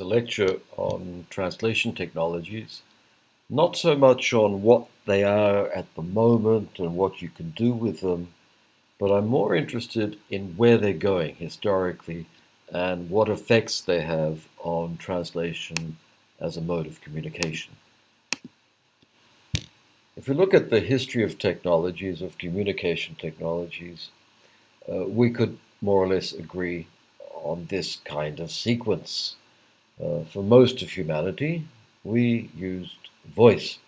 a lecture on translation technologies, not so much on what they are at the moment and what you can do with them, but I'm more interested in where they're going historically and what effects they have on translation as a mode of communication. If we look at the history of technologies, of communication technologies, uh, we could more or less agree on this kind of sequence. Uh, for most of humanity, we used voice.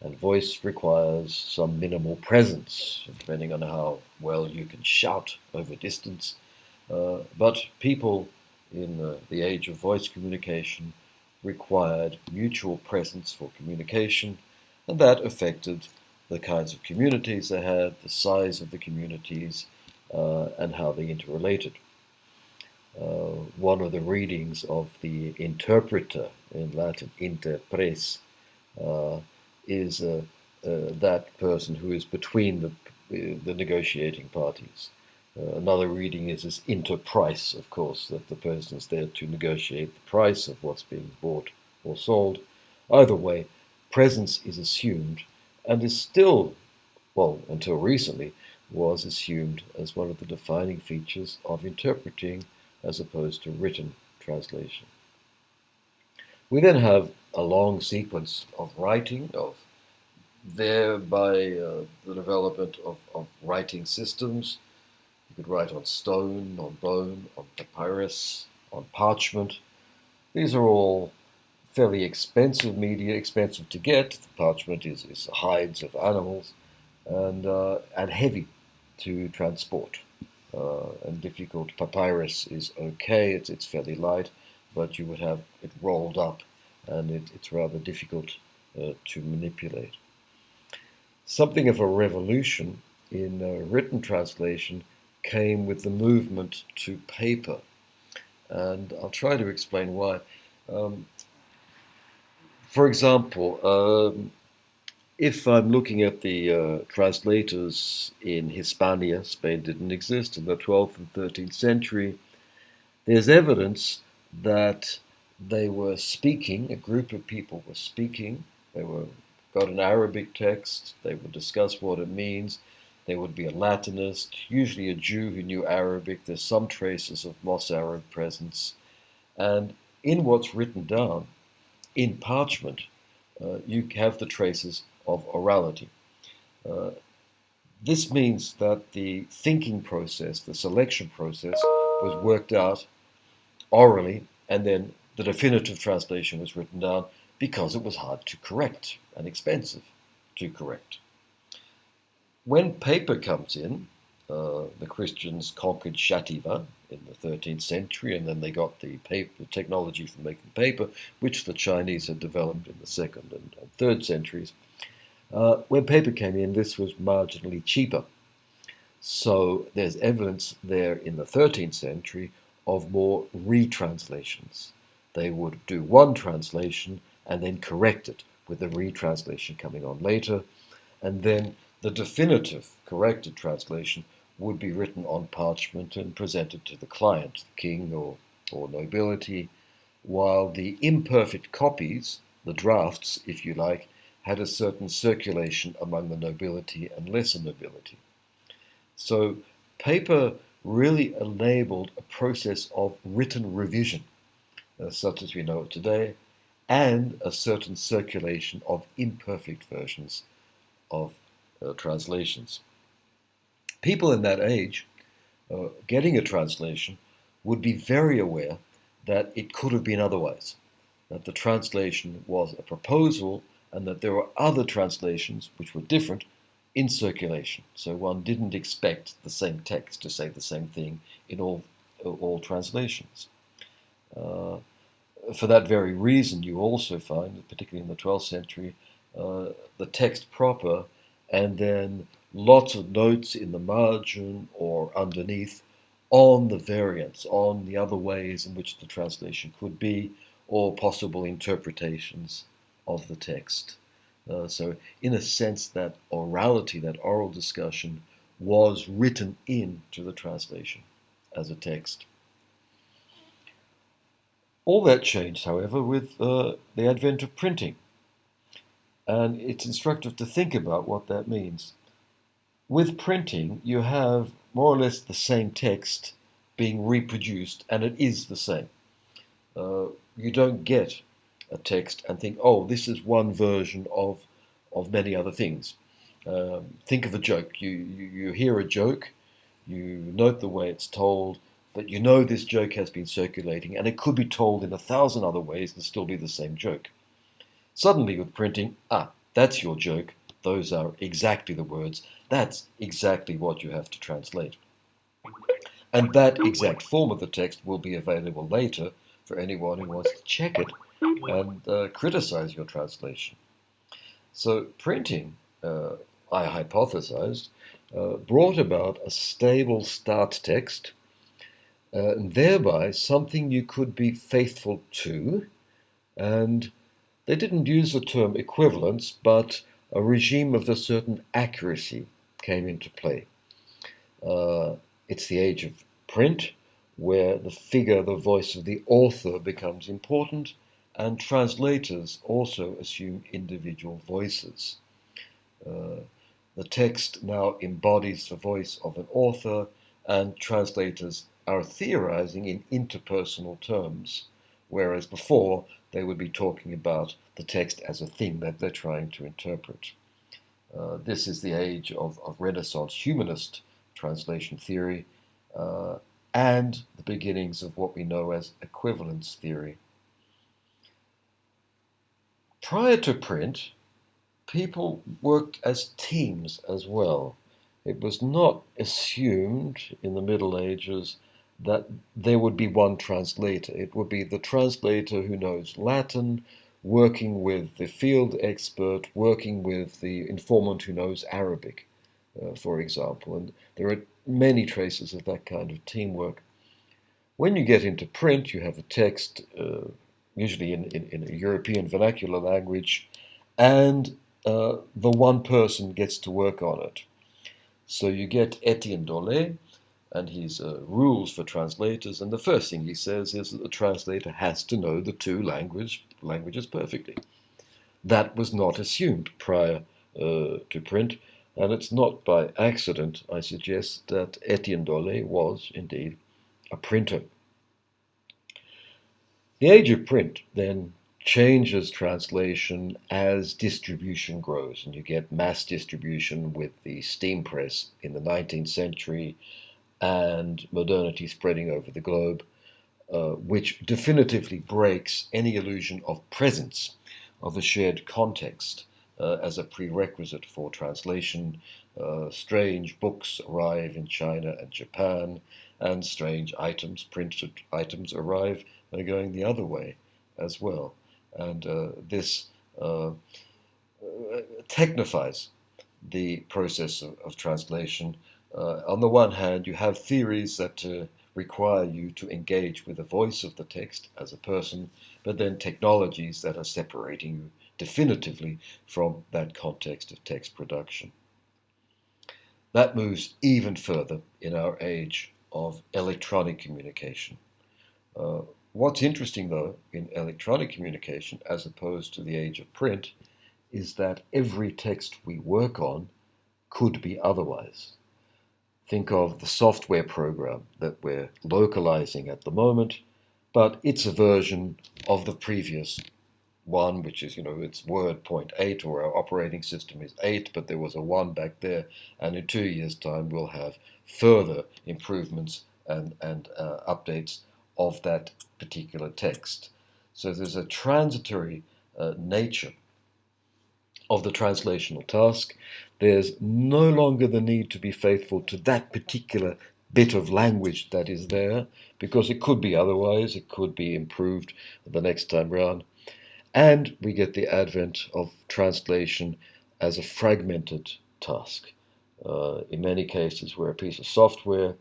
And voice requires some minimal presence, depending on how well you can shout over distance. Uh, but people in the, the age of voice communication required mutual presence for communication, and that affected the kinds of communities they had, the size of the communities, uh, and how they interrelated. Uh, one of the readings of the interpreter in Latin, interpres, uh, is uh, that person who is between the, the negotiating parties. Uh, another reading is this interprice, of course, that the person is there to negotiate the price of what's being bought or sold. Either way, presence is assumed and is still, well, until recently, was assumed as one of the defining features of interpreting as opposed to written translation. We then have a long sequence of writing, of thereby uh, the development of, of writing systems. You could write on stone, on bone, on papyrus, on parchment. These are all fairly expensive media, expensive to get. The parchment is, is hides of animals and, uh, and heavy to transport and difficult. Papyrus is okay, it's, it's fairly light, but you would have it rolled up and it, it's rather difficult uh, to manipulate. Something of a revolution in uh, written translation came with the movement to paper. And I'll try to explain why. Um, for example, um, if I'm looking at the uh, translators in Hispania, Spain didn't exist in the 12th and 13th century, there's evidence that they were speaking, a group of people were speaking, they were got an Arabic text, they would discuss what it means, there would be a Latinist, usually a Jew who knew Arabic, there's some traces of Mozarab presence, and in what's written down, in parchment, uh, you have the traces of orality. Uh, this means that the thinking process, the selection process, was worked out orally, and then the definitive translation was written down because it was hard to correct and expensive to correct. When paper comes in, uh, the Christians conquered Xàtiva in the 13th century, and then they got the, paper, the technology for making paper, which the Chinese had developed in the second and third centuries. Uh, when paper came in, this was marginally cheaper. So there's evidence there in the 13th century of more retranslations. They would do one translation and then correct it with the retranslation coming on later. And then the definitive corrected translation would be written on parchment and presented to the client, the king or, or nobility, while the imperfect copies, the drafts, if you like, had a certain circulation among the nobility and lesser nobility. So paper really enabled a process of written revision, uh, such as we know it today, and a certain circulation of imperfect versions of uh, translations. People in that age, uh, getting a translation, would be very aware that it could have been otherwise, that the translation was a proposal and that there were other translations which were different in circulation. So one didn't expect the same text to say the same thing in all, all translations. Uh, for that very reason, you also find, particularly in the 12th century, uh, the text proper and then lots of notes in the margin or underneath on the variants, on the other ways in which the translation could be, or possible interpretations of the text. Uh, so, in a sense, that orality, that oral discussion, was written into the translation as a text. All that changed, however, with uh, the advent of printing. And it's instructive to think about what that means. With printing, you have more or less the same text being reproduced, and it is the same. Uh, you don't get a text and think, oh, this is one version of, of many other things. Um, think of a joke. You, you, you hear a joke, you note the way it's told, but you know this joke has been circulating, and it could be told in a thousand other ways and still be the same joke. Suddenly, with printing, ah, that's your joke. Those are exactly the words. That's exactly what you have to translate. And that exact form of the text will be available later for anyone who wants to check it and uh, criticize your translation. So printing, uh, I hypothesized, uh, brought about a stable start text, uh, and thereby something you could be faithful to. And they didn't use the term equivalence, but a regime of a certain accuracy came into play. Uh, it's the age of print, where the figure, the voice of the author becomes important, and translators also assume individual voices. Uh, the text now embodies the voice of an author, and translators are theorizing in interpersonal terms, whereas before they would be talking about the text as a thing that they're trying to interpret. Uh, this is the age of, of Renaissance humanist translation theory uh, and the beginnings of what we know as equivalence theory. Prior to print, people worked as teams as well. It was not assumed in the Middle Ages that there would be one translator. It would be the translator who knows Latin, working with the field expert, working with the informant who knows Arabic, uh, for example. And there are many traces of that kind of teamwork. When you get into print, you have a text, uh, usually in, in, in, a European vernacular language, and uh, the one person gets to work on it. So you get Etienne Dolet, and his uh, rules for translators. And the first thing he says is that the translator has to know the two language, languages perfectly. That was not assumed prior uh, to print, and it's not by accident, I suggest, that Etienne Dolet was indeed a printer. The age of print then changes translation as distribution grows, and you get mass distribution with the steam press in the 19th century and modernity spreading over the globe, uh, which definitively breaks any illusion of presence of a shared context uh, as a prerequisite for translation. Uh, strange books arrive in China and Japan, and strange items, printed items, arrive and going the other way as well. And uh, this uh, technifies the process of, of translation uh, on the one hand, you have theories that uh, require you to engage with the voice of the text as a person, but then technologies that are separating you definitively from that context of text production. That moves even further in our age of electronic communication. Uh, what's interesting, though, in electronic communication, as opposed to the age of print, is that every text we work on could be otherwise. Think of the software program that we're localizing at the moment, but it's a version of the previous one, which is, you know, it's Word point eight, or our operating system is 8, but there was a 1 back there, and in two years' time we'll have further improvements and, and uh, updates of that particular text. So there's a transitory uh, nature of the translational task, there's no longer the need to be faithful to that particular bit of language that is there, because it could be otherwise, it could be improved the next time round. And we get the advent of translation as a fragmented task. Uh, in many cases, where a piece of software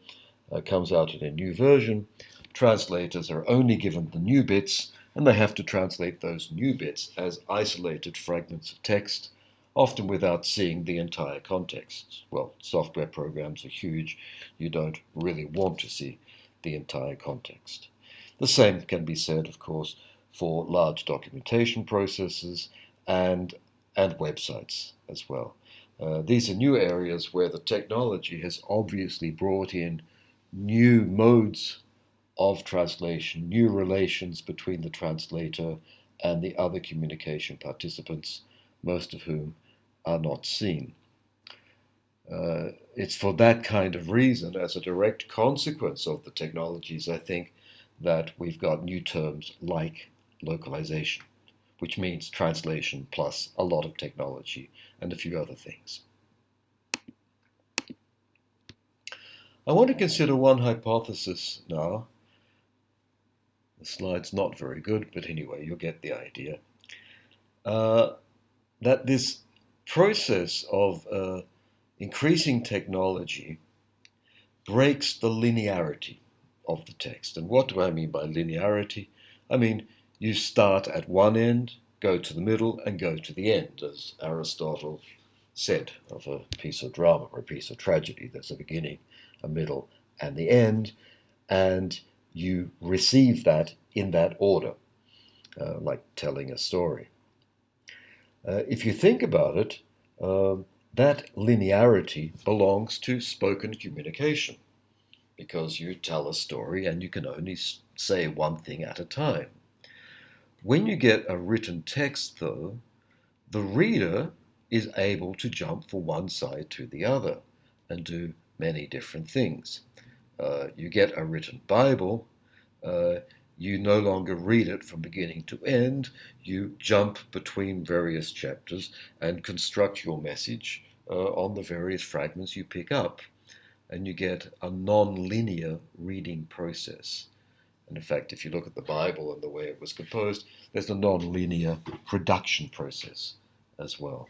uh, comes out in a new version, translators are only given the new bits and they have to translate those new bits as isolated fragments of text, often without seeing the entire context. Well, software programs are huge. You don't really want to see the entire context. The same can be said, of course, for large documentation processes and, and websites as well. Uh, these are new areas where the technology has obviously brought in new modes of translation, new relations between the translator and the other communication participants, most of whom are not seen. Uh, it's for that kind of reason, as a direct consequence of the technologies, I think, that we've got new terms like localization, which means translation plus a lot of technology and a few other things. I want to consider one hypothesis now. The slide's not very good, but anyway, you'll get the idea. Uh, that this process of uh, increasing technology breaks the linearity of the text. And what do I mean by linearity? I mean, you start at one end, go to the middle, and go to the end, as Aristotle said of a piece of drama or a piece of tragedy. There's a beginning, a middle, and the end, and you receive that in that order, uh, like telling a story. Uh, if you think about it, um, that linearity belongs to spoken communication because you tell a story and you can only say one thing at a time. When you get a written text, though, the reader is able to jump from one side to the other and do many different things. Uh, you get a written Bible, uh, you no longer read it from beginning to end, you jump between various chapters and construct your message uh, on the various fragments you pick up. And you get a non linear reading process. And in fact, if you look at the Bible and the way it was composed, there's a non linear production process as well.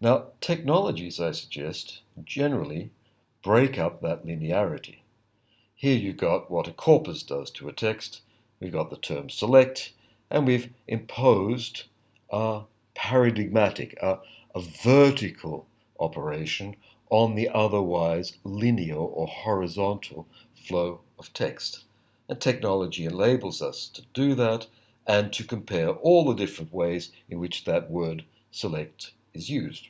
Now, technologies, I suggest, generally break up that linearity. Here you've got what a corpus does to a text. We've got the term select, and we've imposed a paradigmatic, a, a vertical operation on the otherwise linear or horizontal flow of text. And technology enables us to do that and to compare all the different ways in which that word select is used.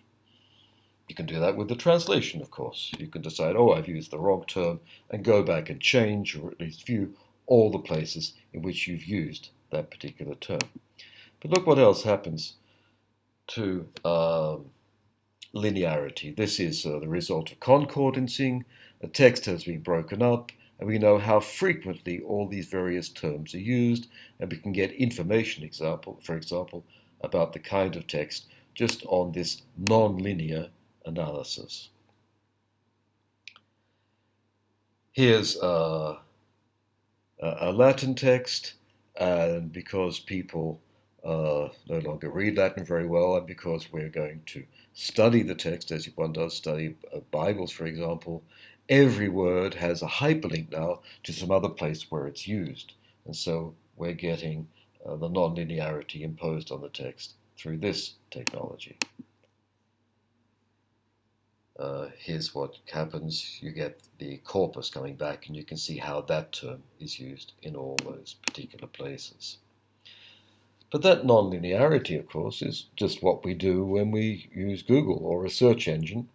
You can do that with the translation, of course. You can decide, oh, I've used the wrong term, and go back and change, or at least view, all the places in which you've used that particular term. But look what else happens to um, linearity. This is uh, the result of concordancing. A text has been broken up, and we know how frequently all these various terms are used, and we can get information, example, for example, about the kind of text just on this non-linear analysis. Here's a, a Latin text, and because people uh, no longer read Latin very well, and because we're going to study the text as one does study uh, Bibles, for example, every word has a hyperlink now to some other place where it's used. And so we're getting uh, the nonlinearity imposed on the text through this technology uh, here's what happens. You get the corpus coming back, and you can see how that term is used in all those particular places. But that nonlinearity, of course, is just what we do when we use Google or a search engine.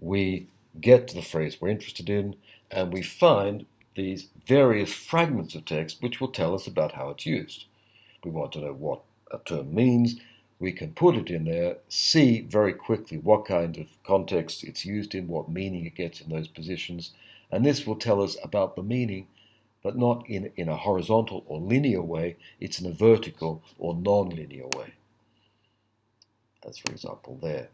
We get to the phrase we're interested in, and we find these various fragments of text which will tell us about how it's used. We want to know what a term means, we can put it in there, see very quickly what kind of context it's used in, what meaning it gets in those positions, and this will tell us about the meaning, but not in, in a horizontal or linear way, it's in a vertical or non-linear way. As for example there.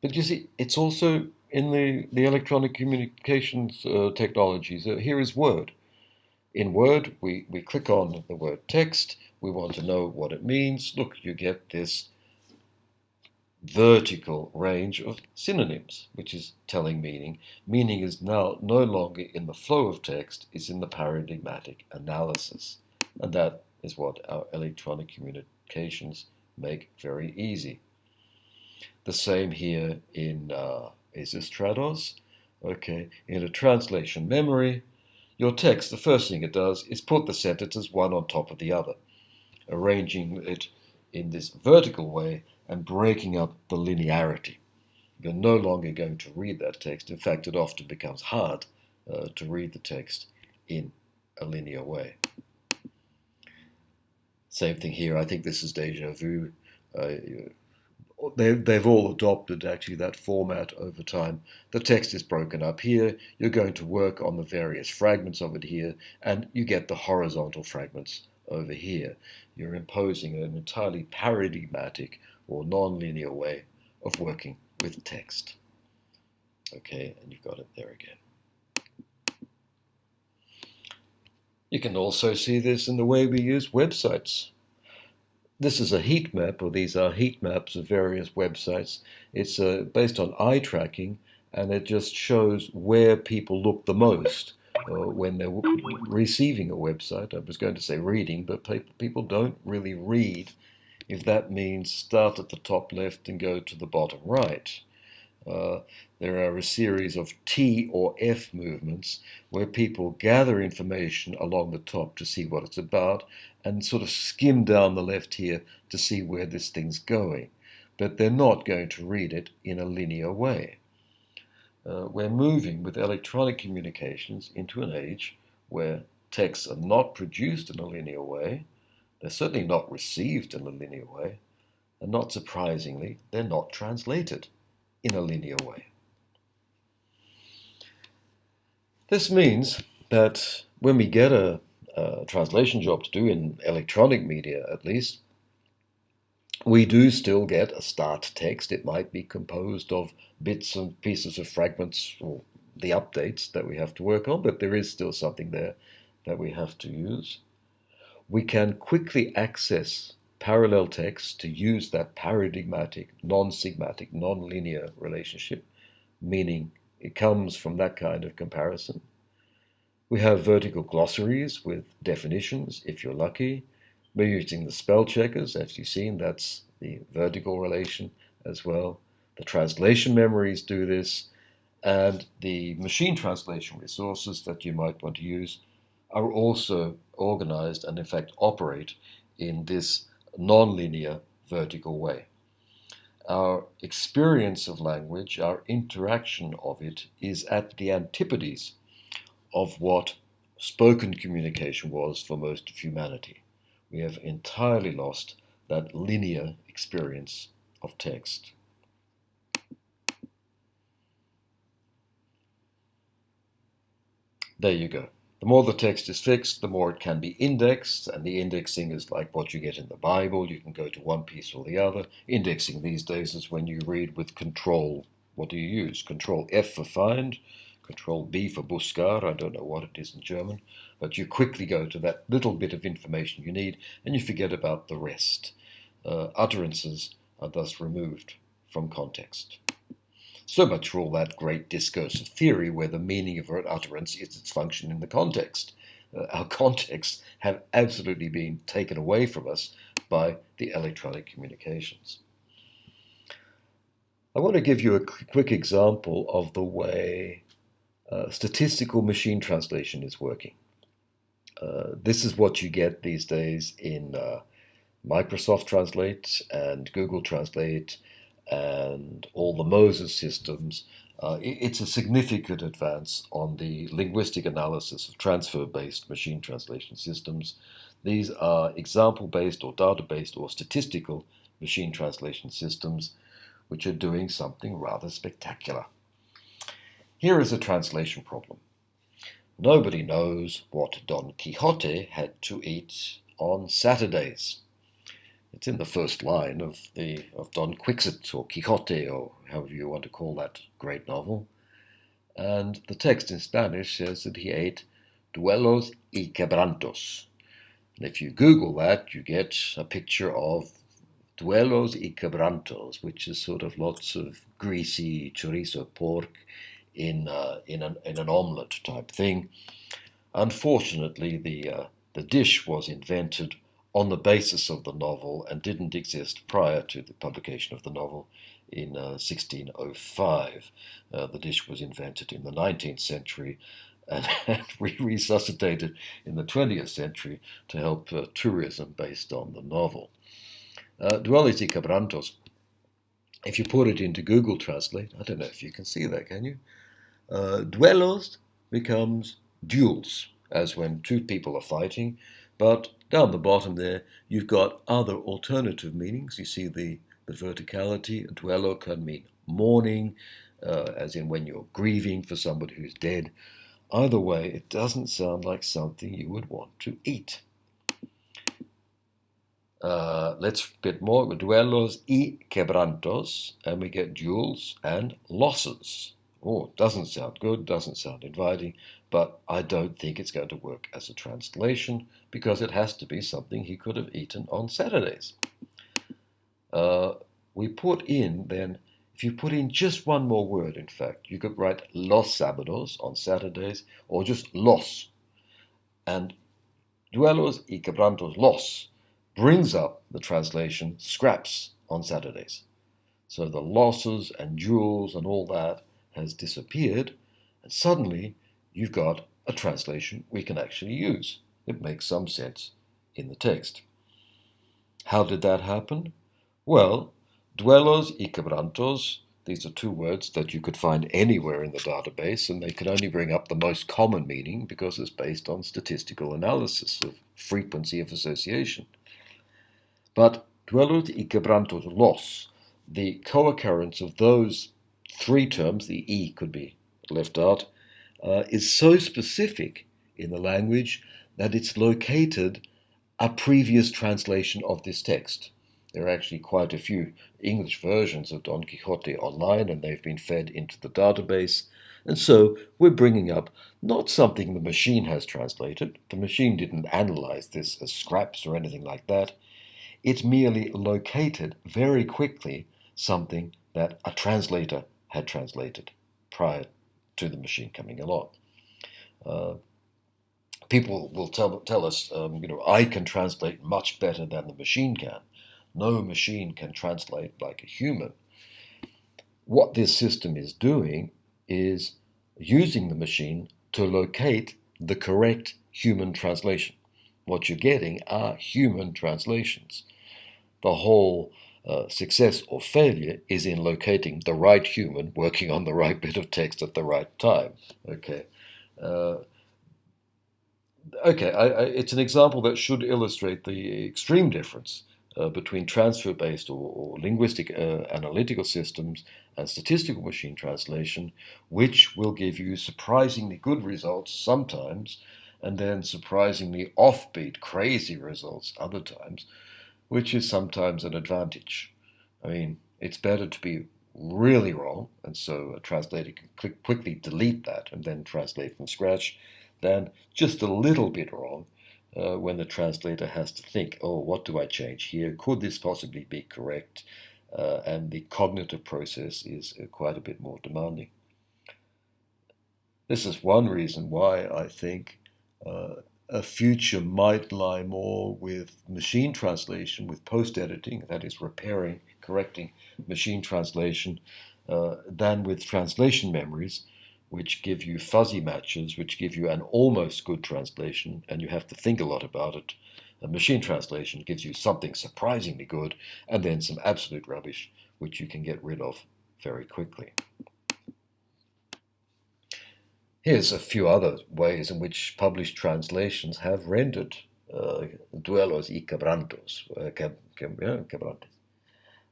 But you see, it's also in the, the electronic communications uh, technologies. Uh, here is Word. In Word, we, we click on the word text, we want to know what it means. Look, you get this vertical range of synonyms, which is telling meaning. Meaning is now no longer in the flow of text, it's in the paradigmatic analysis. And that is what our electronic communications make very easy. The same here in uh? Okay, in a translation memory, your text, the first thing it does is put the sentences one on top of the other, arranging it in this vertical way and breaking up the linearity. You're no longer going to read that text. In fact, it often becomes hard uh, to read the text in a linear way. Same thing here. I think this is deja vu. Uh, they've, they've all adopted actually that format over time. The text is broken up here. You're going to work on the various fragments of it here, and you get the horizontal fragments over here. You're imposing an entirely paradigmatic or non-linear way of working with text. Okay, and you've got it there again. You can also see this in the way we use websites. This is a heat map, or these are heat maps of various websites. It's uh, based on eye tracking, and it just shows where people look the most when they're receiving a website. I was going to say reading, but people don't really read if that means start at the top left and go to the bottom right. Uh, there are a series of T or F movements where people gather information along the top to see what it's about and sort of skim down the left here to see where this thing's going. But they're not going to read it in a linear way. Uh, we're moving with electronic communications into an age where texts are not produced in a linear way, they're certainly not received in a linear way, and not surprisingly, they're not translated in a linear way. This means that when we get a, a, translation job to do in electronic media at least, we do still get a start text. It might be composed of bits and pieces of fragments or the updates that we have to work on, but there is still something there that we have to use. We can quickly access parallel text to use that paradigmatic, non-sigmatic, non-linear relationship, meaning it comes from that kind of comparison. We have vertical glossaries with definitions, if you're lucky. We're using the spell checkers, as you've seen, that's the vertical relation as well. The translation memories do this, and the machine translation resources that you might want to use are also organized and in fact operate in this nonlinear vertical way. Our experience of language, our interaction of it, is at the antipodes of what spoken communication was for most of humanity. We have entirely lost that linear experience of text. There you go. The more the text is fixed, the more it can be indexed, and the indexing is like what you get in the Bible. You can go to one piece or the other. Indexing these days is when you read with control. What do you use? Control F for find, control B for buscar. I don't know what it is in German, but you quickly go to that little bit of information you need, and you forget about the rest. Uh, utterances are thus removed from context. So much for all that great discursive theory where the meaning of an utterance is its function in the context. Uh, our contexts have absolutely been taken away from us by the electronic communications. I want to give you a quick example of the way uh, statistical machine translation is working. Uh, this is what you get these days in uh, Microsoft Translate and Google Translate and all the Moses systems, uh, it's a significant advance on the linguistic analysis of transfer-based machine translation systems. These are example-based or data-based or statistical machine translation systems which are doing something rather spectacular. Here is a translation problem. Nobody knows what Don Quixote had to eat on Saturdays. It's in the first line of the of Don Quixote or Quixote or however you want to call that great novel. And the text in Spanish says that he ate duelos y quebrantos. And if you Google that, you get a picture of duelos y quebrantos, which is sort of lots of greasy chorizo pork in uh, in an in an omelette type thing. Unfortunately, the uh, the dish was invented on the basis of the novel and didn't exist prior to the publication of the novel in uh, 1605. Uh, the dish was invented in the 19th century and, and re resuscitated in the 20th century to help uh, tourism based on the novel. Uh, Duelos y Quebrantos, if you put it into Google Translate, I don't know if you can see that, can you? Uh, duelos becomes duels, as when two people are fighting, but down the bottom there, you've got other alternative meanings. You see the, the verticality. Duelo can mean mourning, uh, as in when you're grieving for somebody who's dead. Either way, it doesn't sound like something you would want to eat. Uh, let's bit more. Duelos y quebrantos, and we get duels and losses. Oh, doesn't sound good, doesn't sound inviting, but I don't think it's going to work as a translation because it has to be something he could have eaten on Saturdays. Uh, we put in then if you put in just one more word, in fact, you could write los sábados on Saturdays or just los. And duelos y quebrantos los brings up the translation scraps on Saturdays. So the losses and duels and all that has disappeared, and suddenly you've got a translation we can actually use. It makes some sense in the text. How did that happen? Well, Duelos y quebrantos, these are two words that you could find anywhere in the database, and they can only bring up the most common meaning because it's based on statistical analysis of frequency of association. But duelos y quebrantos los, the co-occurrence of those three terms, the E could be left out, uh, is so specific in the language that it's located a previous translation of this text. There are actually quite a few English versions of Don Quixote online, and they've been fed into the database. And so we're bringing up not something the machine has translated. The machine didn't analyze this as scraps or anything like that. It merely located very quickly something that a translator had translated prior to the machine coming along. Uh, people will tell, tell us, um, you know, I can translate much better than the machine can. No machine can translate like a human. What this system is doing is using the machine to locate the correct human translation. What you're getting are human translations. The whole uh, success or failure is in locating the right human working on the right bit of text at the right time. Okay. Uh, okay, I, I, it's an example that should illustrate the extreme difference uh, between transfer-based or, or linguistic uh, analytical systems and statistical machine translation, which will give you surprisingly good results sometimes, and then surprisingly offbeat, crazy results other times, which is sometimes an advantage. I mean, it's better to be really wrong, and so a translator can quickly delete that and then translate from scratch, than just a little bit wrong uh, when the translator has to think, oh, what do I change here? Could this possibly be correct? Uh, and the cognitive process is uh, quite a bit more demanding. This is one reason why I think uh, a future might lie more with machine translation, with post editing, that is, repairing, correcting machine translation, uh, than with translation memories which give you fuzzy matches, which give you an almost good translation, and you have to think a lot about it. A machine translation gives you something surprisingly good, and then some absolute rubbish, which you can get rid of very quickly. Here's a few other ways in which published translations have rendered uh, duelos y quebrantos, uh, quebrantes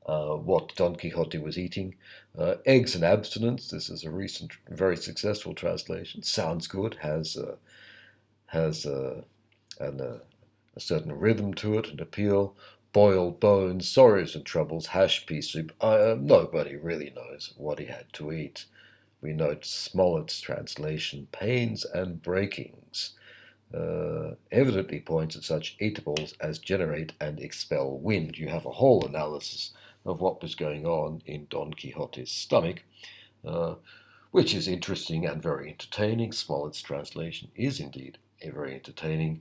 uh, what Don Quixote was eating. Uh, eggs and abstinence. This is a recent, very successful translation. Sounds good. Has uh, has uh, an, uh, a certain rhythm to it and appeal. Boiled bones, sorrows and troubles, hash pea soup. Uh, nobody really knows what he had to eat. We note Smollett's translation, pains and breakings. Uh, evidently points at such eatables as generate and expel wind. You have a whole analysis of what was going on in Don Quixote's stomach, uh, which is interesting and very entertaining. Smollett's translation is indeed very entertaining,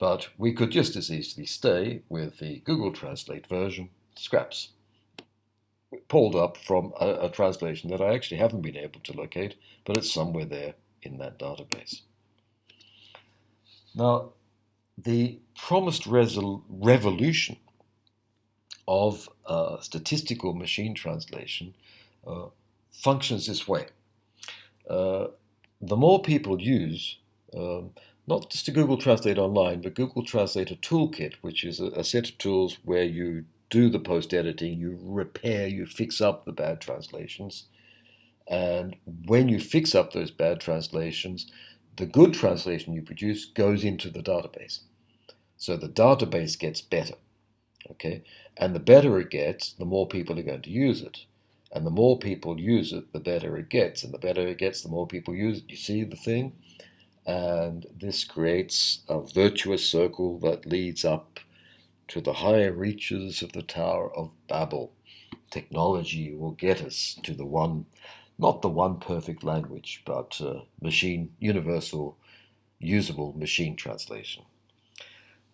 but we could just as easily stay with the Google Translate version, scraps, pulled up from a, a translation that I actually haven't been able to locate, but it's somewhere there in that database. Now, the promised revolution of uh, statistical machine translation uh, functions this way. Uh, the more people use, um, not just Google Translate Online, but Google Translator Toolkit, which is a, a set of tools where you do the post editing, you repair, you fix up the bad translations. And when you fix up those bad translations, the good translation you produce goes into the database. So the database gets better. Okay? And the better it gets, the more people are going to use it. And the more people use it, the better it gets. And the better it gets, the more people use it. You see the thing? And this creates a virtuous circle that leads up to the higher reaches of the Tower of Babel. Technology will get us to the one, not the one perfect language, but uh, machine, universal, usable machine translation.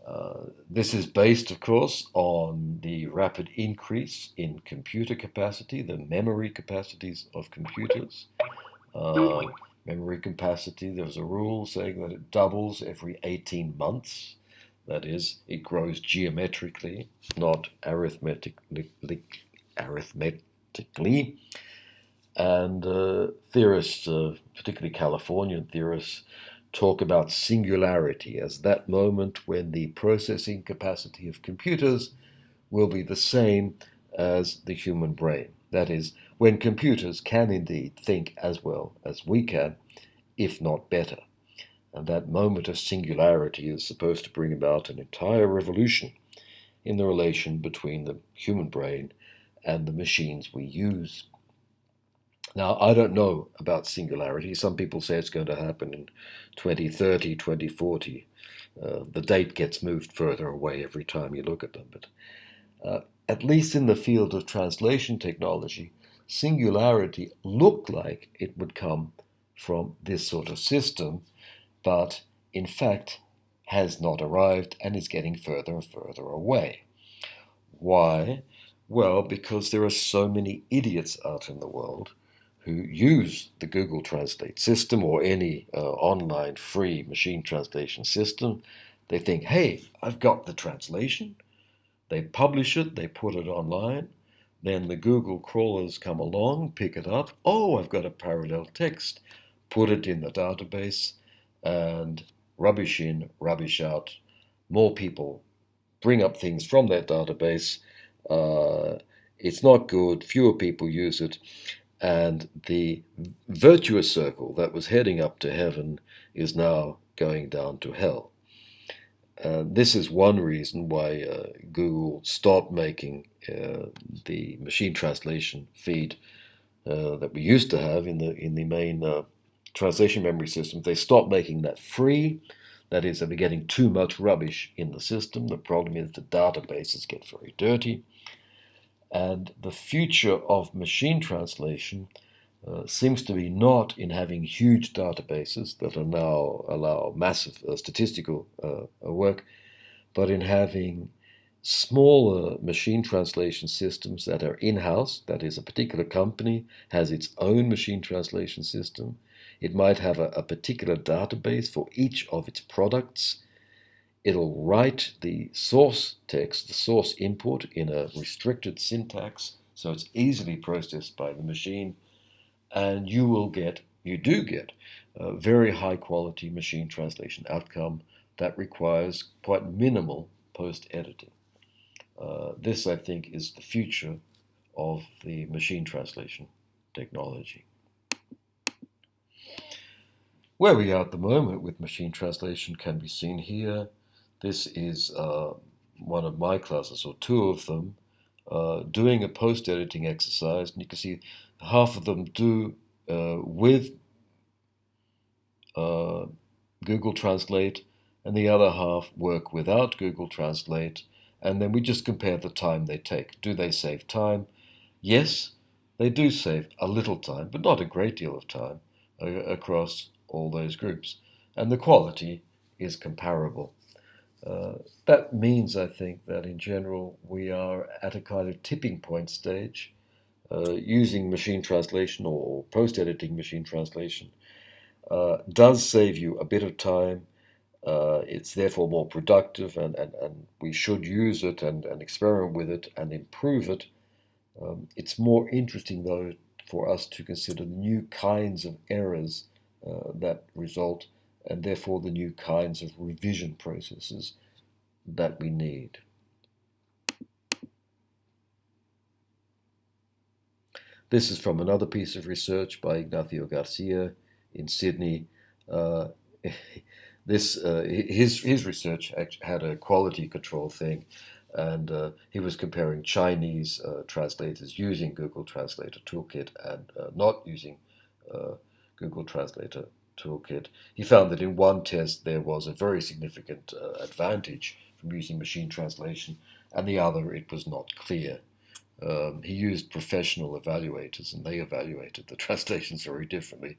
Uh, this is based, of course, on the rapid increase in computer capacity, the memory capacities of computers. Uh, memory capacity, there's a rule saying that it doubles every 18 months. That is, it grows geometrically, not arithmetically. arithmetically. And uh, theorists, uh, particularly Californian theorists, talk about singularity as that moment when the processing capacity of computers will be the same as the human brain. That is, when computers can indeed think as well as we can, if not better. And that moment of singularity is supposed to bring about an entire revolution in the relation between the human brain and the machines we use. Now, I don't know about singularity. Some people say it's going to happen in 2030, 2040. Uh, the date gets moved further away every time you look at them. But uh, at least in the field of translation technology, singularity looked like it would come from this sort of system, but in fact has not arrived and is getting further and further away. Why? Well, because there are so many idiots out in the world who use the Google Translate system or any uh, online free machine translation system, they think, hey, I've got the translation. They publish it, they put it online. Then the Google crawlers come along, pick it up. Oh, I've got a parallel text. Put it in the database and rubbish in, rubbish out. More people bring up things from that database. Uh, it's not good. Fewer people use it and the virtuous circle that was heading up to heaven is now going down to hell. This is one reason why uh, Google stopped making uh, the machine translation feed uh, that we used to have in the in the main uh, translation memory system. They stop making that free. That is, they're getting too much rubbish in the system. The problem is the databases get very dirty. And the future of machine translation uh, seems to be not in having huge databases that are now allow massive uh, statistical uh, work, but in having smaller machine translation systems that are in-house. That is, a particular company has its own machine translation system. It might have a, a particular database for each of its products it'll write the source text, the source input, in a restricted syntax, so it's easily processed by the machine, and you will get, you do get, a very high quality machine translation outcome that requires quite minimal post editing. Uh, this, I think, is the future of the machine translation technology. Where we are at the moment with machine translation can be seen here. This is uh, one of my classes, or two of them, uh, doing a post editing exercise. And you can see half of them do uh, with uh, Google Translate, and the other half work without Google Translate. And then we just compare the time they take. Do they save time? Yes, they do save a little time, but not a great deal of time across all those groups. And the quality is comparable. Uh, that means, I think, that in general we are at a kind of tipping point stage uh, using machine translation or post editing machine translation. Uh, does save you a bit of time, Uh, it's therefore more productive, and, and, and we should use it and, and experiment with it and improve it. Um, it's more interesting, though, for us to consider the new kinds of errors that result, and therefore the new kinds of revision processes that we need. This is from another piece of research by Ignacio Garcia in Sydney. Uh, this uh, his his research had a quality control thing, and uh, he was comparing Chinese uh, translators using Google Translator Toolkit and uh, not using uh, Google Translator Toolkit. He found that in one test there was a very significant advantage from using machine translation, and the other it was not clear. Um, he used professional evaluators, and they evaluated the translations very differently,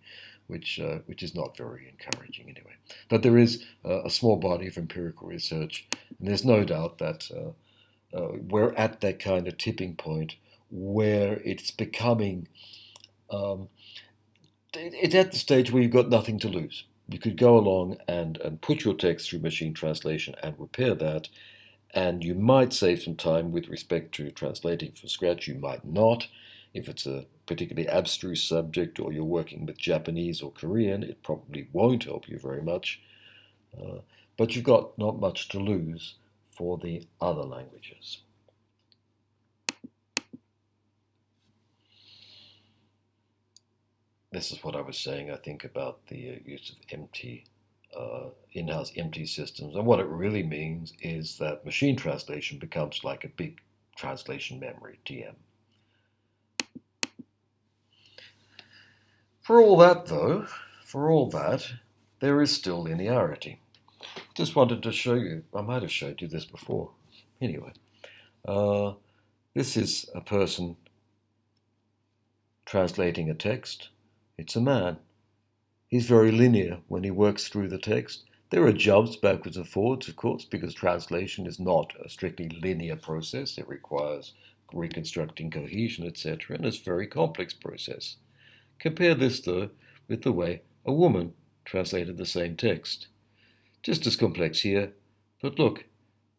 which uh, which is not very encouraging anyway. But there is uh, a small body of empirical research, and there's no doubt that uh, uh we're at that kind of tipping point where it's becoming. Um, it's at the stage where you've got nothing to lose. You could go along and, and put your text through machine translation and repair that, and you might save some time with respect to translating from scratch. You might not. If it's a particularly abstruse subject or you're working with Japanese or Korean, it probably won't help you very much. Uh, but you've got not much to lose for the other languages. This is what I was saying, I think, about the uh, use of MT uh, in-house MT systems. And what it really means is that machine translation becomes like a big translation memory, TM. For all that, though, for all that, there is still linearity. Just wanted to show you, I might have showed you this before. Anyway, uh, this is a person translating a text. It's a man. He's very linear when he works through the text. There are jumps backwards and forwards, of course, because translation is not a strictly linear process. It requires reconstructing cohesion, etc., and it's a very complex process. Compare this, though, with the way a woman translated the same text. Just as complex here, but look,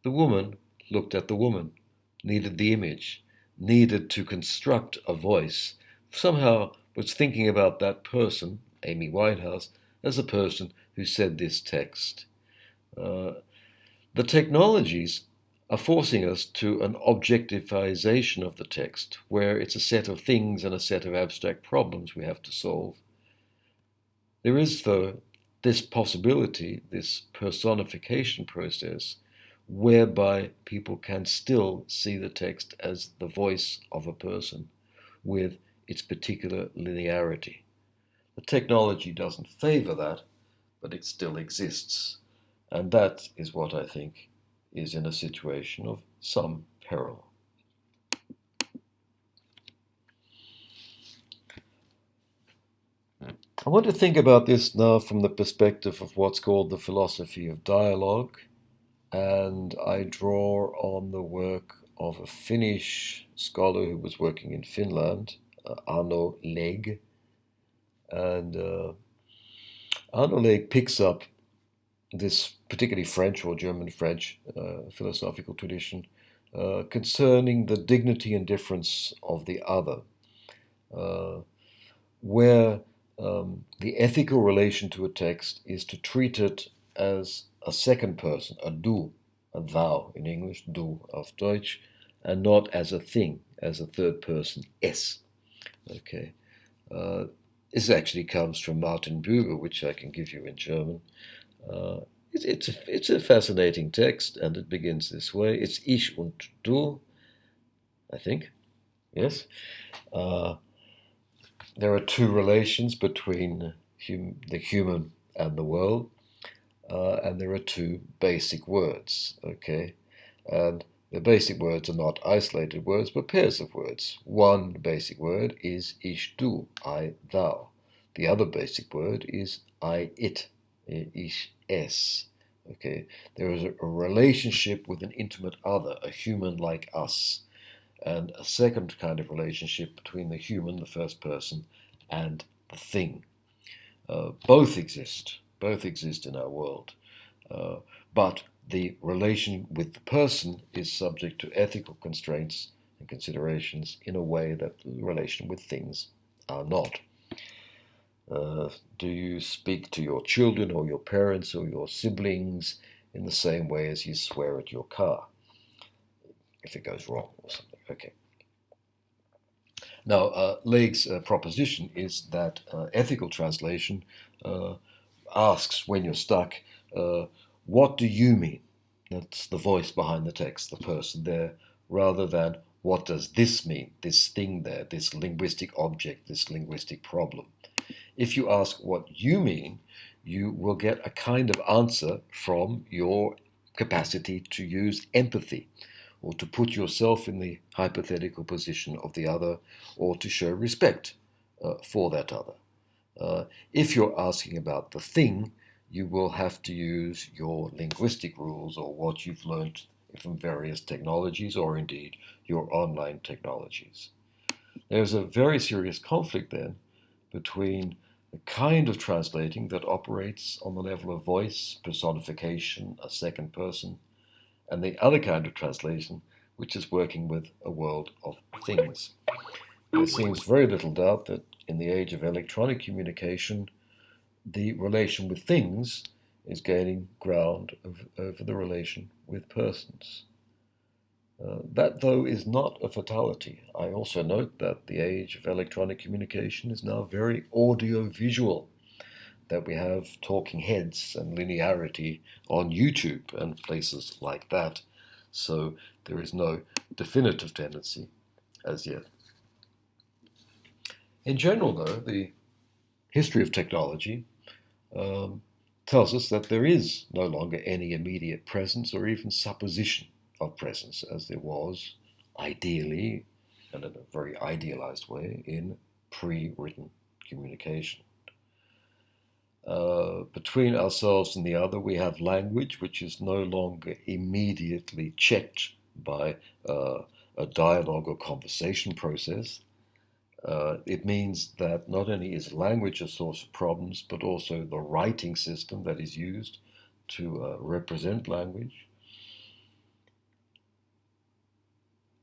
the woman looked at the woman, needed the image, needed to construct a voice, somehow was thinking about that person Amy Winehouse, as a person who said this text. Uh, the technologies are forcing us to an objectifization of the text, where it's a set of things and a set of abstract problems we have to solve. There is, though, this possibility, this personification process, whereby people can still see the text as the voice of a person with its particular linearity. The technology doesn't favor that, but it still exists. And that is what I think is in a situation of some peril. I want to think about this now from the perspective of what's called the philosophy of dialogue, and I draw on the work of a Finnish scholar who was working in Finland, Arnaud Laygues, and uh, Arnaud Laygues picks up this particularly French or German French uh, philosophical tradition uh, concerning the dignity and difference of the other, uh, where um, the ethical relation to a text is to treat it as a second person, a du, a thou in English, du auf Deutsch, and not as a thing, as a third person, es. Okay. Uh, this actually comes from Martin Buber, which I can give you in German. Uh, it, it's, a, it's a fascinating text, and it begins this way. It's Ich und Du, I think. Yes. Uh, there are two relations between hum, the human and the world, uh, and there are two basic words. Okay, and the basic words are not isolated words, but pairs of words. One basic word is ich du, I thou. The other basic word is I it, ich es. Okay, there is a, relationship with an intimate other, a human like us, and a second kind of relationship between the human, the first person, and the thing. Uh, both exist. Both exist in our world. Uh, but the relation with the person is subject to ethical constraints and considerations in a way that the relation with things are not. Uh, do you speak to your children or your parents or your siblings in the same way as you swear at your car? If it goes wrong or something. Okay. Now, uh, uh, proposition is that uh, ethical translation uh, asks when you're stuck, uh, what do you mean? That's the voice behind the text, the person there, rather than what does this mean, this thing there, this linguistic object, this linguistic problem. If you ask what you mean, you will get a kind of answer from your capacity to use empathy or to put yourself in the hypothetical position of the other or to show respect uh, for that other. Uh, if you're asking about the thing, you will have to use your linguistic rules or what you've learned from various technologies or indeed your online technologies. There's a very serious conflict then between the kind of translating that operates on the level of voice, personification, a second person, and the other kind of translation, which is working with a world of things. There seems very little doubt that in the age of electronic communication, the relation with things is gaining ground over, over the relation with persons. Uh, that, though, is not a fatality. I also note that the age of electronic communication is now very audio-visual, that we have talking heads and linearity on YouTube and places like that. So there is no definitive tendency as yet. In general, though, the history of technology um, tells us that there is no longer any immediate presence or even supposition of presence as there was, ideally, and in a very idealized way, in pre written communication. Uh, between ourselves and the other, we have language which is no longer immediately checked by uh, a dialogue or conversation process. Uh, it means that not only is language a source of problems, but also the writing system that is used to uh, represent language.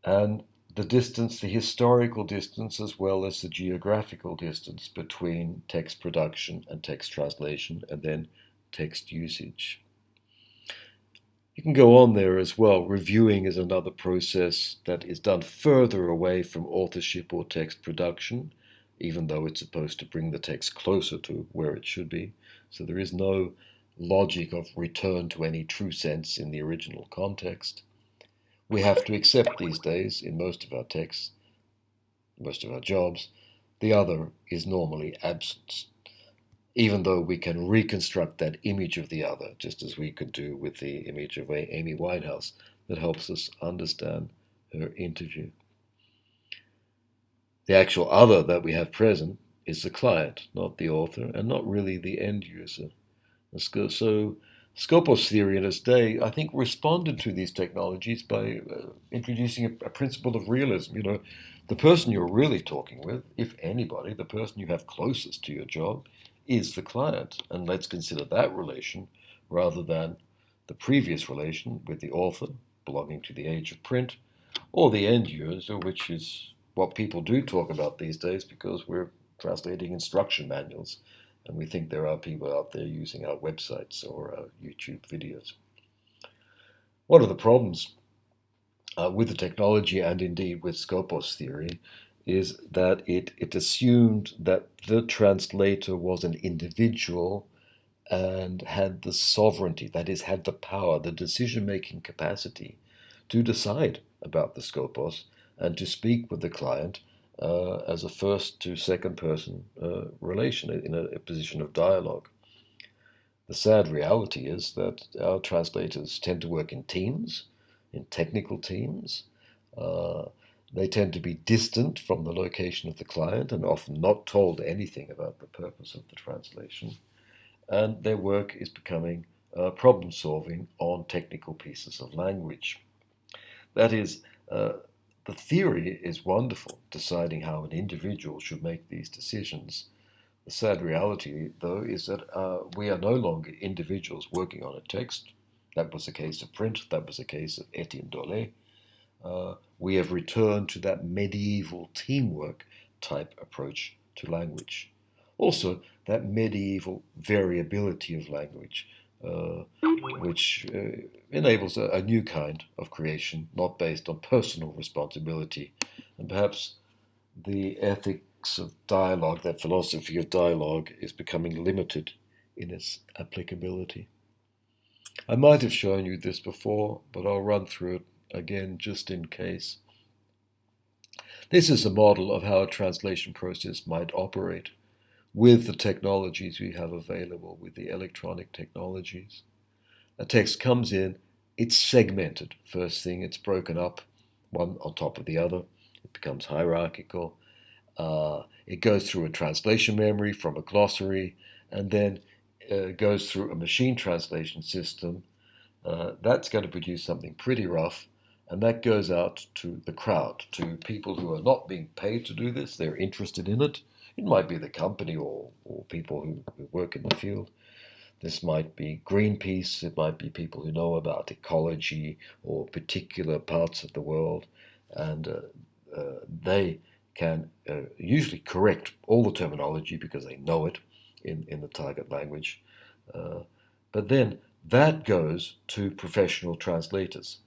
And the distance, the historical distance, as well as the geographical distance between text production and text translation, and then text usage. You can go on there as well. Reviewing is another process that is done further away from authorship or text production, even though it's supposed to bring the text closer to where it should be. So there is no logic of return to any true sense in the original context. We have to accept these days, in most of our texts, most of our jobs, the other is normally absence even though we can reconstruct that image of the other, just as we could do with the image of Amy Winehouse that helps us understand her interview. The actual other that we have present is the client, not the author, and not really the end user. So, Skopos theory in its day, I think, responded to these technologies by uh, introducing a, a principle of realism. You know, the person you're really talking with, if anybody, the person you have closest to your job, is the client. And let's consider that relation rather than the previous relation with the author belonging to the age of print or the end user, which is what people do talk about these days because we're translating instruction manuals and we think there are people out there using our websites or our YouTube videos. One of the problems uh, with the technology and indeed with Skopos theory is that it, it assumed that the translator was an individual and had the sovereignty, that is, had the power, the decision making capacity to decide about the skopos and to speak with the client uh, as a first to second person uh, relation in a, a, position of dialogue. The sad reality is that our translators tend to work in teams, in technical teams. Uh, they tend to be distant from the location of the client and often not told anything about the purpose of the translation. And their work is becoming uh, problem solving on technical pieces of language. That is, uh, the theory is wonderful, deciding how an individual should make these decisions. The sad reality, though, is that uh, we are no longer individuals working on a text. That was the case of print, that was the case of Etienne Dolet. Uh, we have returned to that medieval teamwork type approach to language. Also, that medieval variability of language, uh, which uh, enables a, a, new kind of creation, not based on personal responsibility. And perhaps the ethics of dialogue, that philosophy of dialogue, is becoming limited in its applicability. I might have shown you this before, but I'll run through it again just in case. This is a model of how a translation process might operate with the technologies we have available, with the electronic technologies. A text comes in, it's segmented. First thing, it's broken up, one on top of the other. It becomes hierarchical. Uh, it goes through a translation memory from a glossary, and then uh, goes through a machine translation system. Uh, that's going to produce something pretty rough, and that goes out to the crowd, to people who are not being paid to do this. They're interested in it. It might be the company or, or people who, who work in the field. This might be Greenpeace, it might be people who know about ecology or particular parts of the world, and uh, uh, they can uh, usually correct all the terminology because they know it in, in the target language. Uh, but then that goes to professional translators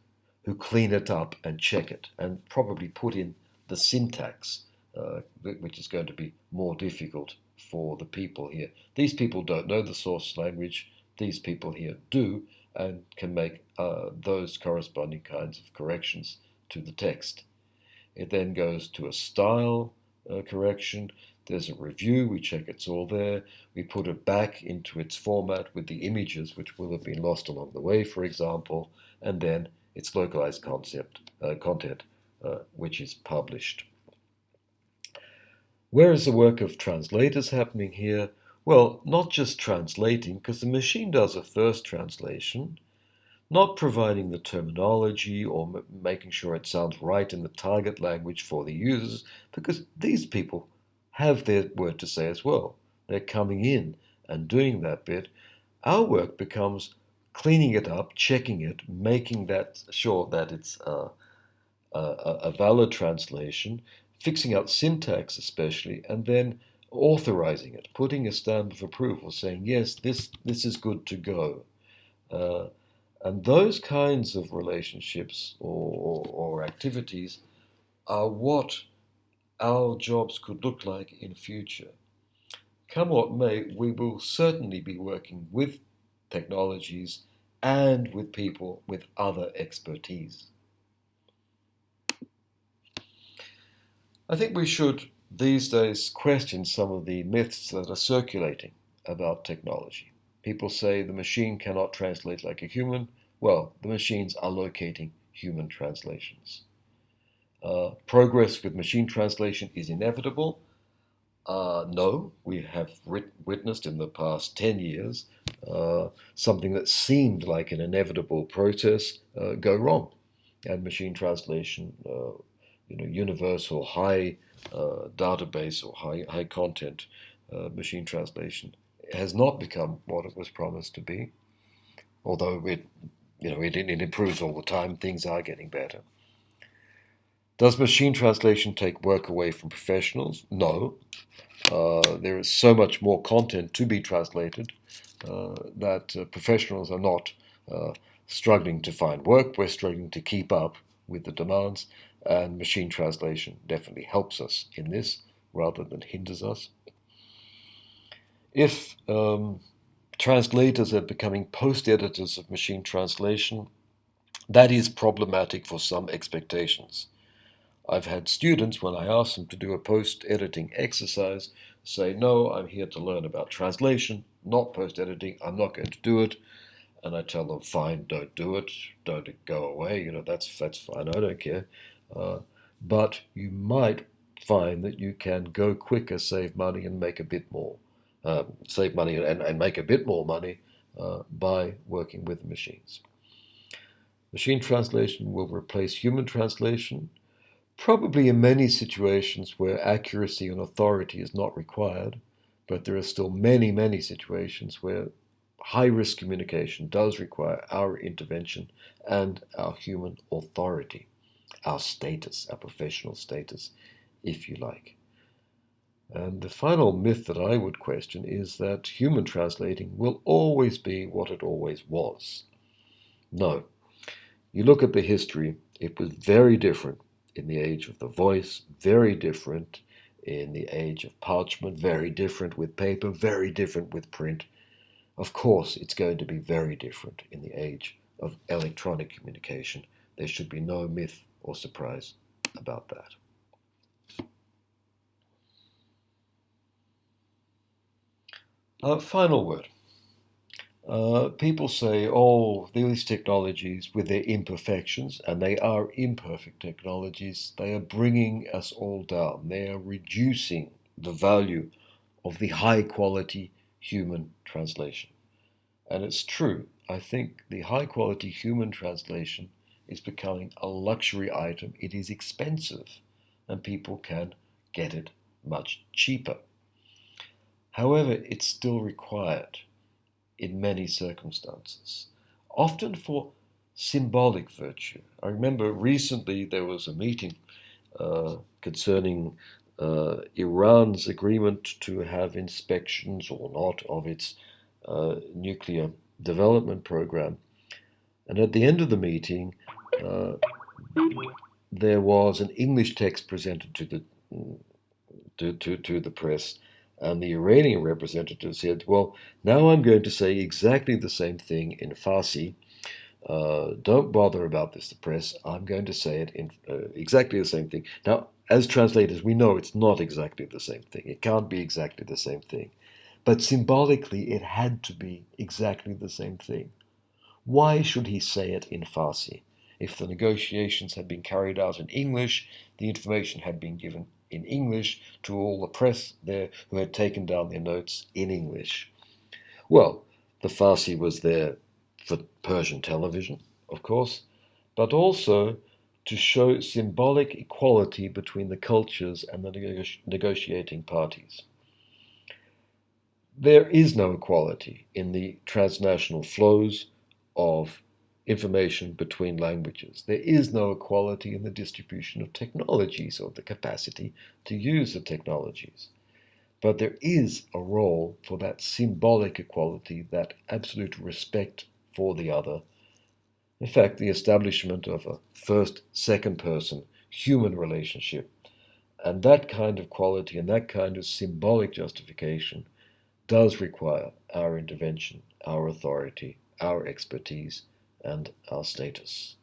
who clean it up and check it and probably put in the syntax uh, which is going to be more difficult for the people here. These people don't know the source language, these people here do, and can make uh, those corresponding kinds of corrections to the text. It then goes to a style uh, correction. There's a review, we check it's all there. We put it back into its format with the images which will have been lost along the way, for example, and then its localized concept, uh, content, uh, which is published. Where is the work of translators happening here? Well, not just translating, because the machine does a first translation, not providing the terminology or making sure it sounds right in the target language for the users, because these people have their word to say as well. They're coming in and doing that bit. Our work becomes cleaning it up, checking it, making that sure that it's a, a, a valid translation, fixing out syntax especially, and then authorizing it, putting a stamp of approval, saying, yes, this, this is good to go. Uh, and those kinds of relationships or, or, or, activities are what our jobs could look like in future. Come what may, we will certainly be working with technologies and with people with other expertise. I think we should these days question some of the myths that are circulating about technology. People say the machine cannot translate like a human. Well, the machines are locating human translations. Uh, progress with machine translation is inevitable. Uh, no, we have writ- witnessed in the past 10 years uh, something that seemed like an inevitable process uh, go wrong. And machine translation uh, you know, universal high uh, database or high, high content uh, machine translation has not become what it was promised to be. Although it, you know, it, it improves all the time, things are getting better. Does machine translation take work away from professionals? No. Uh, there is so much more content to be translated uh, that uh, professionals are not uh, struggling to find work. We're struggling to keep up with the demands. And machine translation definitely helps us in this rather than hinders us. If um, translators are becoming post editors of machine translation, that is problematic for some expectations. I've had students, when I ask them to do a post editing exercise, say, No, I'm here to learn about translation, not post editing. I'm not going to do it. And I tell them, Fine, don't do it. Don't go away. You know, that's, that's fine. I don't care. Uh, but you might find that you can go quicker, save money, and make a bit more. Uh, save money and, and make a bit more money uh, by working with machines. Machine translation will replace human translation, probably in many situations where accuracy and authority is not required, But there are still many, many situations where high risk communication does require our intervention and our human authority, our status, our professional status, if you like. And the final myth that I would question is that human translating will always be what it always was. No. You look at the history, it was very different in the age of the voice, very different in the age of parchment, very different with paper, very different with print. Of course, it's going to be very different in the age of electronic communication. There should be no myth or surprise about that. Uh, final word. Uh, people say, oh, these technologies with their imperfections, and they are imperfect technologies, they are bringing us all down. They are reducing the value of the high quality human translation. And it's true. I think the high quality human translation is becoming a luxury item. It is expensive, and people can get it much cheaper. However, it's still required in many circumstances, often for symbolic virtue. I remember recently there was a meeting uh, concerning uh, Iran's agreement to have inspections or not of its uh, nuclear development program. And at the end of the meeting, uh, there was an English text presented to the to, to, to the press and the Iranian representative said, Well, now I'm going to say exactly the same thing in Farsi. Uh, don't bother about this, the press. I'm going to say it in uh, exactly the same thing. Now, as translators, we know it's not exactly the same thing. It can't be exactly the same thing. But symbolically, it had to be exactly the same thing. Why should he say it in Farsi? If the negotiations had been carried out in English, the information had been given in English to all the press there who had taken down their notes in English. Well, the Farsi was there for Persian television, of course, but also to show symbolic equality between the cultures and the negotiating parties. There is no equality in the transnational flows of information between languages. There is no equality in the distribution of technologies or the capacity to use the technologies. But there is a role for that symbolic equality, that absolute respect for the other. In fact, the establishment of a first, second person human relationship. And that kind of quality and that kind of symbolic justification does require our intervention, our authority, our expertise and our status.